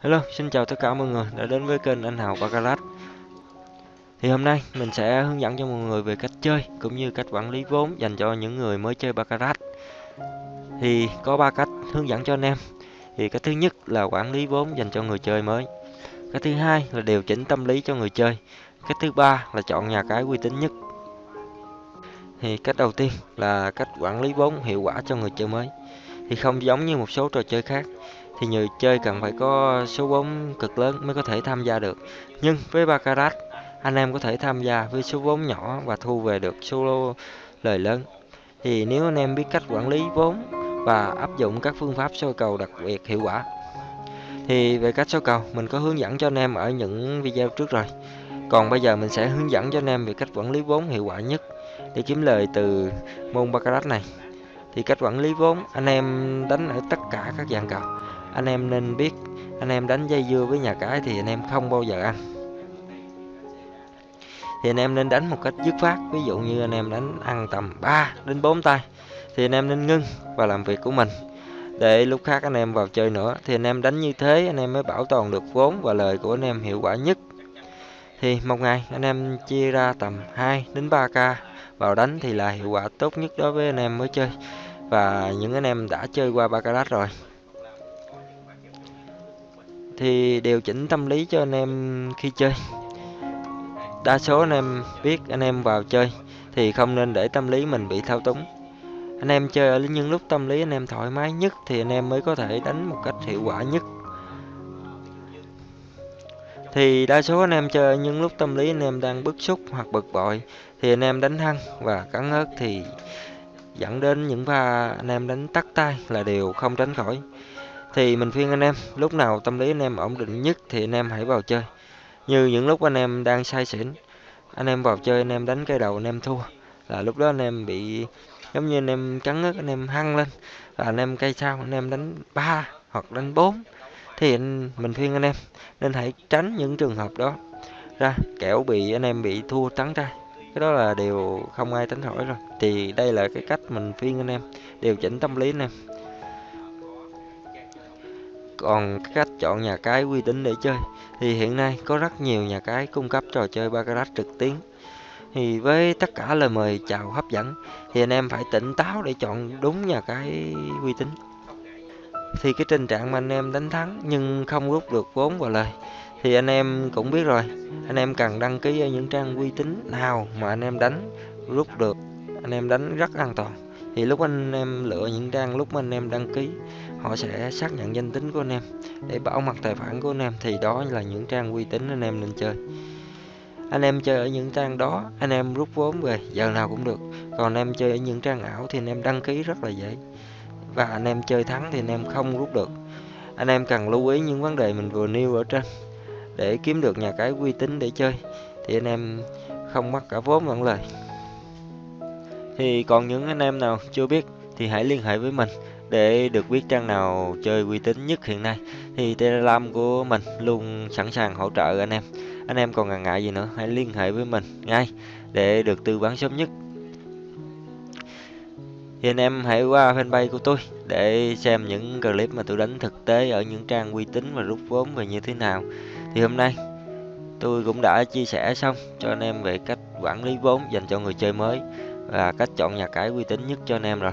Hello, xin chào tất cả mọi người đã đến với kênh Anh Hào Baccarat. Thì hôm nay mình sẽ hướng dẫn cho mọi người về cách chơi cũng như cách quản lý vốn dành cho những người mới chơi Baccarat. Thì có ba cách hướng dẫn cho anh em. Thì cách thứ nhất là quản lý vốn dành cho người chơi mới. Cách thứ hai là điều chỉnh tâm lý cho người chơi. Cách thứ ba là chọn nhà cái uy tín nhất. Thì cách đầu tiên là cách quản lý vốn hiệu quả cho người chơi mới. Thì không giống như một số trò chơi khác thì người chơi cần phải có số vốn cực lớn mới có thể tham gia được. Nhưng với Baccarat, anh em có thể tham gia với số vốn nhỏ và thu về được số lời lớn. Thì nếu anh em biết cách quản lý vốn và áp dụng các phương pháp soi cầu đặc biệt hiệu quả. Thì về cách soi cầu mình có hướng dẫn cho anh em ở những video trước rồi. Còn bây giờ mình sẽ hướng dẫn cho anh em về cách quản lý vốn hiệu quả nhất để kiếm lời từ môn Baccarat này. Thì cách quản lý vốn anh em đánh ở tất cả các dạng cầu anh em nên biết anh em đánh dây dưa với nhà cái thì anh em không bao giờ ăn thì anh em nên đánh một cách dứt khoát ví dụ như anh em đánh ăn tầm 3 đến 4 tay thì anh em nên ngưng và làm việc của mình để lúc khác anh em vào chơi nữa thì anh em đánh như thế anh em mới bảo toàn được vốn và lời của anh em hiệu quả nhất thì một ngày anh em chia ra tầm 2 đến 3k vào đánh thì là hiệu quả tốt nhất đối với anh em mới chơi và những anh em đã chơi qua baccarat rồi thì điều chỉnh tâm lý cho anh em khi chơi. Đa số anh em biết anh em vào chơi thì không nên để tâm lý mình bị thao túng. Anh em chơi ở những lúc tâm lý anh em thoải mái nhất thì anh em mới có thể đánh một cách hiệu quả nhất. Thì đa số anh em chơi ở những lúc tâm lý anh em đang bức xúc hoặc bực bội thì anh em đánh hăng và cắn ớt thì dẫn đến những pha anh em đánh tắt tay là điều không tránh khỏi thì mình khuyên anh em lúc nào tâm lý anh em ổn định nhất thì anh em hãy vào chơi như những lúc anh em đang say xỉn anh em vào chơi anh em đánh cây đầu anh em thua là lúc đó anh em bị giống như anh em cắn ngất anh em hăng lên và anh em cây sao anh em đánh ba hoặc đánh bốn thì anh, mình khuyên anh em nên hãy tránh những trường hợp đó ra kẻo bị anh em bị thua trắng trai cái đó là điều không ai tránh khỏi rồi thì đây là cái cách mình khuyên anh em điều chỉnh tâm lý anh em còn cách chọn nhà cái uy tín để chơi. Thì hiện nay có rất nhiều nhà cái cung cấp trò chơi baccarat trực tuyến. Thì với tất cả lời mời chào hấp dẫn, thì anh em phải tỉnh táo để chọn đúng nhà cái uy tín. Thì cái tình trạng mà anh em đánh thắng nhưng không rút được vốn vào lời, thì anh em cũng biết rồi. Anh em cần đăng ký ở những trang uy tín nào mà anh em đánh rút được, anh em đánh rất an toàn thì lúc anh em lựa những trang lúc mà anh em đăng ký họ sẽ xác nhận danh tính của anh em để bảo mật tài khoản của anh em thì đó là những trang uy tín anh em nên chơi anh em chơi ở những trang đó anh em rút vốn về giờ nào cũng được còn anh em chơi ở những trang ảo thì anh em đăng ký rất là dễ và anh em chơi thắng thì anh em không rút được anh em cần lưu ý những vấn đề mình vừa nêu ở trên để kiếm được nhà cái uy tín để chơi thì anh em không mất cả vốn lẫn lời thì còn những anh em nào chưa biết thì hãy liên hệ với mình để được biết trang nào chơi uy tín nhất hiện nay thì Telegram của mình luôn sẵn sàng hỗ trợ anh em. Anh em còn ngần ngại gì nữa, hãy liên hệ với mình ngay để được tư vấn sớm nhất. Thì anh em hãy qua fanpage của tôi để xem những clip mà tôi đánh thực tế ở những trang uy tín và rút vốn về như thế nào. Thì hôm nay tôi cũng đã chia sẻ xong cho anh em về cách quản lý vốn dành cho người chơi mới và cách chọn nhà cái uy tín nhất cho anh em rồi.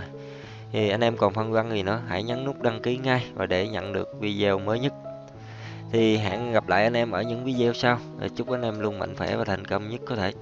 Thì anh em còn phân vân gì nữa, hãy nhấn nút đăng ký ngay và để nhận được video mới nhất. Thì hẹn gặp lại anh em ở những video sau. Chúc anh em luôn mạnh khỏe và thành công nhất có thể.